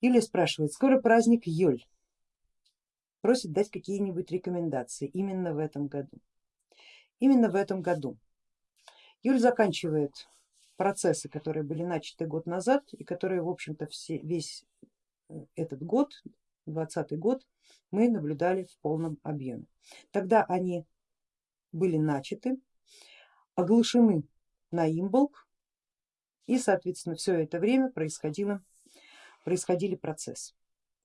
Юлия спрашивает, скоро праздник Йоль, просит дать какие-нибудь рекомендации именно в этом году. Именно в этом году. Юль заканчивает процессы, которые были начаты год назад и которые в общем-то весь э, этот год, двадцатый год, мы наблюдали в полном объеме. Тогда они были начаты, оглашены на имболк и соответственно все это время происходило, происходили процессы.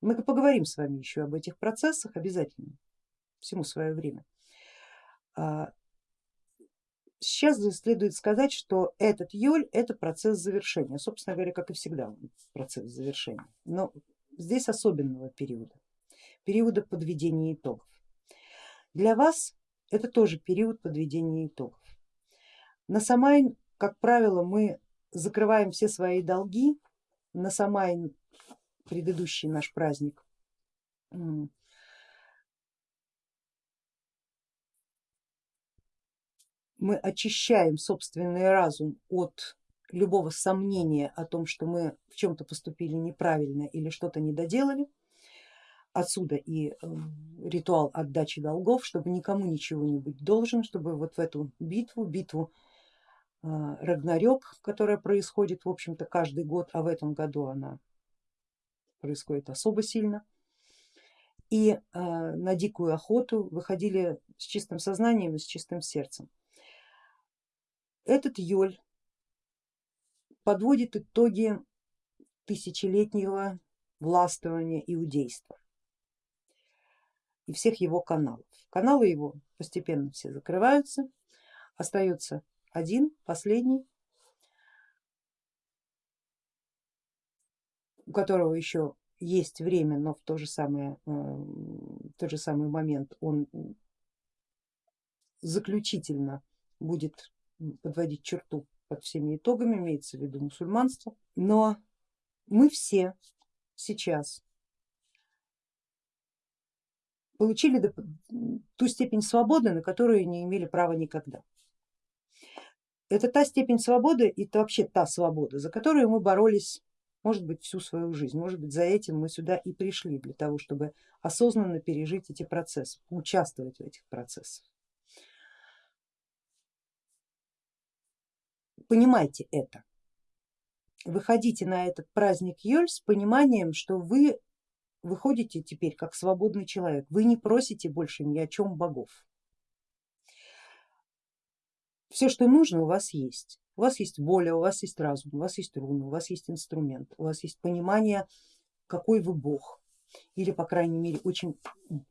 Мы поговорим с вами еще об этих процессах обязательно, всему свое время. А, сейчас следует сказать, что этот Йоль это процесс завершения, собственно говоря, как и всегда процесс завершения, но здесь особенного периода, периода подведения итогов. Для вас это тоже период подведения итогов. На Самайн, как правило, мы закрываем все свои долги, на Самайн предыдущий наш праздник мы очищаем собственный разум от любого сомнения о том, что мы в чем-то поступили неправильно или что-то не доделали. Отсюда и э, ритуал отдачи долгов, чтобы никому ничего не быть должен, чтобы вот в эту битву, битву Рагнарёк, которая происходит в общем-то каждый год, а в этом году она происходит особо сильно, и э, на дикую охоту выходили с чистым сознанием и с чистым сердцем. Этот Йоль подводит итоги тысячелетнего властвования иудейства и всех его каналов. Каналы его постепенно все закрываются, остается один, последний, у которого еще есть время, но в, то же самое, э, в тот же самый момент он заключительно будет подводить черту под всеми итогами, имеется в виду мусульманство, но мы все сейчас получили ту степень свободы, на которую не имели права никогда. Это та степень свободы и это вообще та свобода, за которую мы боролись, может быть, всю свою жизнь, может быть, за этим мы сюда и пришли, для того, чтобы осознанно пережить эти процессы, участвовать в этих процессах. понимайте это. Выходите на этот праздник Йоль с пониманием, что вы выходите теперь как свободный человек, вы не просите больше ни о чем богов. Все, что нужно, у вас есть. У вас есть воля, у вас есть разум, у вас есть руна, у вас есть инструмент, у вас есть понимание, какой вы бог, или по крайней мере очень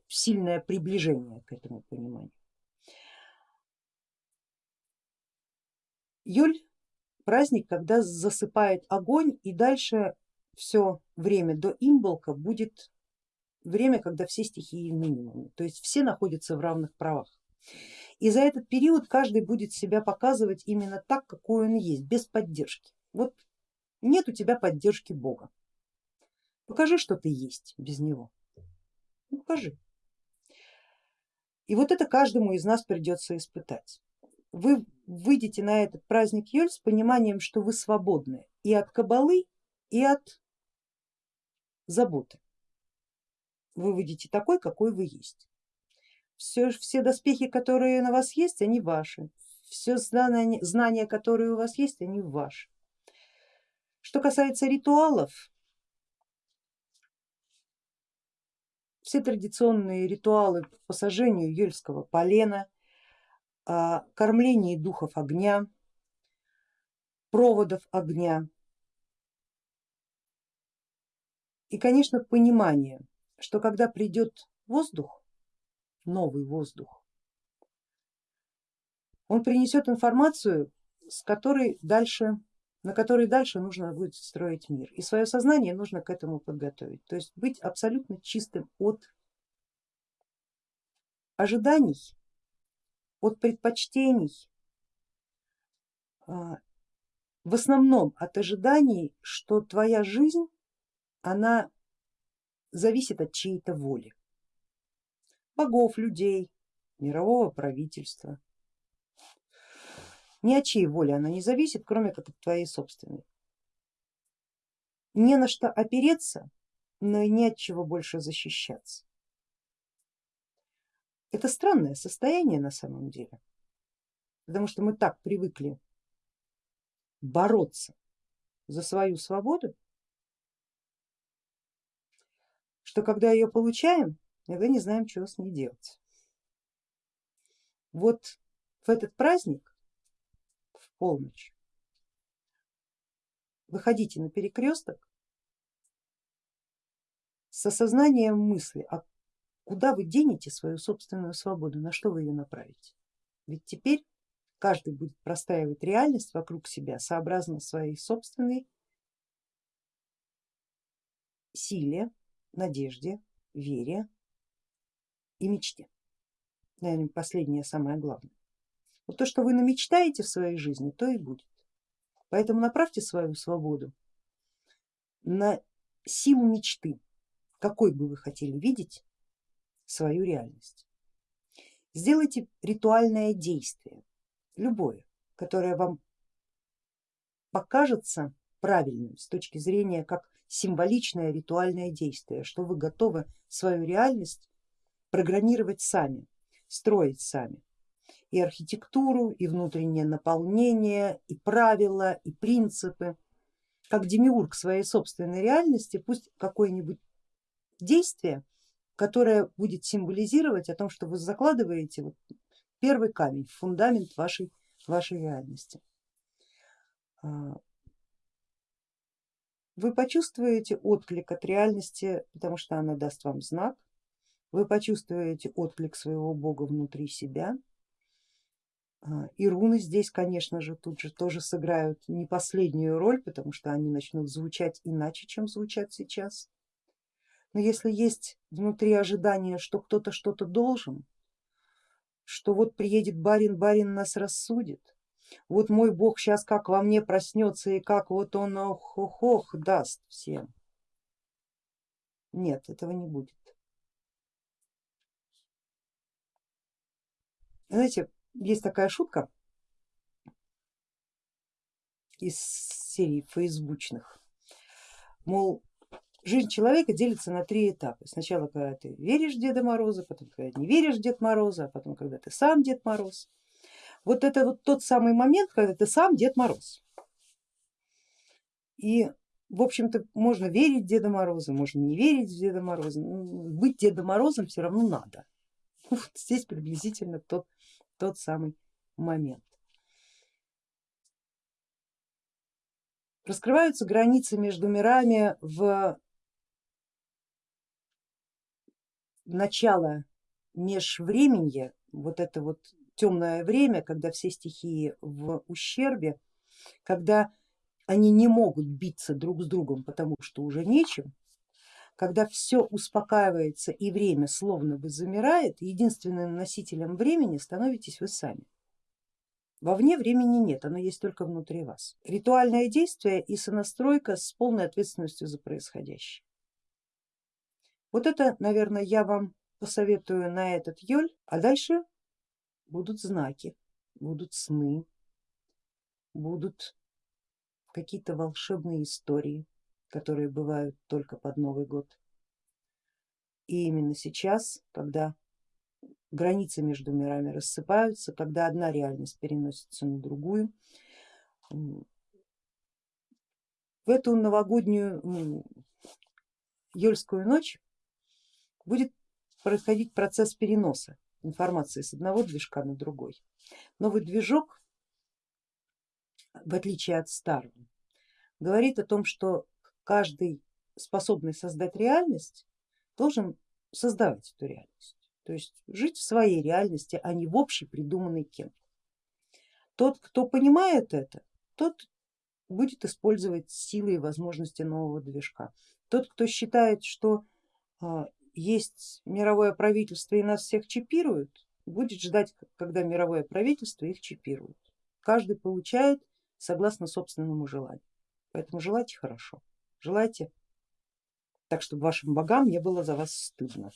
сильное приближение к этому пониманию. Юль праздник, когда засыпает огонь и дальше все время до имболка будет время, когда все стихии в минимуме, то есть все находятся в равных правах. И за этот период каждый будет себя показывать именно так, какой он есть, без поддержки. Вот нет у тебя поддержки Бога, покажи, что ты есть без него, ну, покажи. И вот это каждому из нас придется испытать вы выйдете на этот праздник Йоль с пониманием, что вы свободны и от кабалы, и от заботы. Вы выйдете такой, какой вы есть. Все, все доспехи, которые на вас есть, они ваши. Все знания, знания, которые у вас есть, они ваши. Что касается ритуалов, все традиционные ритуалы по сожжению юльского полена, о кормлении духов огня, проводов огня и конечно понимание, что когда придет воздух, новый воздух, он принесет информацию, с которой дальше, на которой дальше нужно будет строить мир. И свое сознание нужно к этому подготовить, то есть быть абсолютно чистым от ожиданий от предпочтений, а, в основном от ожиданий, что твоя жизнь, она зависит от чьей-то воли, богов, людей, мирового правительства. Ни от чьей воли она не зависит, кроме как от твоей собственной. Не на что опереться но и не от чего больше защищаться. Это странное состояние на самом деле, потому что мы так привыкли бороться за свою свободу, что когда ее получаем, иногда не знаем, чего с ней делать. Вот в этот праздник, в полночь, выходите на перекресток с осознанием мысли, а куда вы денете свою собственную свободу, на что вы ее направите. Ведь теперь каждый будет простаивать реальность вокруг себя сообразно своей собственной силе, надежде, вере и мечте. Наверное, последнее самое главное. Вот то, что вы намечтаете в своей жизни, то и будет. Поэтому направьте свою свободу на силу мечты, какой бы вы хотели видеть свою реальность. Сделайте ритуальное действие, любое, которое вам покажется правильным с точки зрения как символичное ритуальное действие, что вы готовы свою реальность программировать сами, строить сами. И архитектуру, и внутреннее наполнение, и правила, и принципы. Как демиург своей собственной реальности, пусть какое-нибудь действие, которое будет символизировать о том, что вы закладываете вот первый камень, фундамент вашей, вашей реальности. А, вы почувствуете отклик от реальности, потому что она даст вам знак, вы почувствуете отклик своего бога внутри себя. А, и руны здесь, конечно же, тут же тоже сыграют не последнюю роль, потому что они начнут звучать иначе, чем звучат сейчас. Но если есть внутри ожидание, что кто-то что-то должен, что вот приедет барин, барин нас рассудит, вот мой бог сейчас как во мне проснется и как вот он ох-ох-ох даст всем. Нет, этого не будет. Знаете, есть такая шутка из серии фейсбучных, мол, жизнь человека делится на три этапа. Сначала, когда ты веришь Деда Мороза, потом, когда не веришь Дед Мороза, а потом, когда ты сам Дед Мороз. Вот это вот тот самый момент, когда ты сам Дед Мороз. И в общем-то можно верить Деда Мороза, можно не верить в Деда Мороза, быть Дедом Морозом все равно надо. Вот здесь приблизительно тот, тот самый момент. Раскрываются границы между мирами в начало межвременья, вот это вот темное время, когда все стихии в ущербе, когда они не могут биться друг с другом, потому что уже нечем, когда все успокаивается и время словно бы замирает, единственным носителем времени становитесь вы сами. Вовне времени нет, оно есть только внутри вас. Ритуальное действие и сонастройка с полной ответственностью за происходящее. Вот это, наверное, я вам посоветую на этот йоль, а дальше будут знаки, будут сны, будут какие-то волшебные истории, которые бывают только под Новый год. И именно сейчас, когда границы между мирами рассыпаются, когда одна реальность переносится на другую, в эту новогоднюю Ёльскую ночь будет происходить процесс переноса информации с одного движка на другой. Новый движок, в отличие от старого, говорит о том, что каждый способный создать реальность должен создавать эту реальность, то есть жить в своей реальности, а не в общей придуманной кем. Тот, кто понимает это, тот будет использовать силы и возможности нового движка. Тот, кто считает, что а, есть мировое правительство и нас всех чипируют, будет ждать, когда мировое правительство их чипирует. Каждый получает согласно собственному желанию. Поэтому желайте хорошо, желайте так, чтобы вашим богам не было за вас стыдно.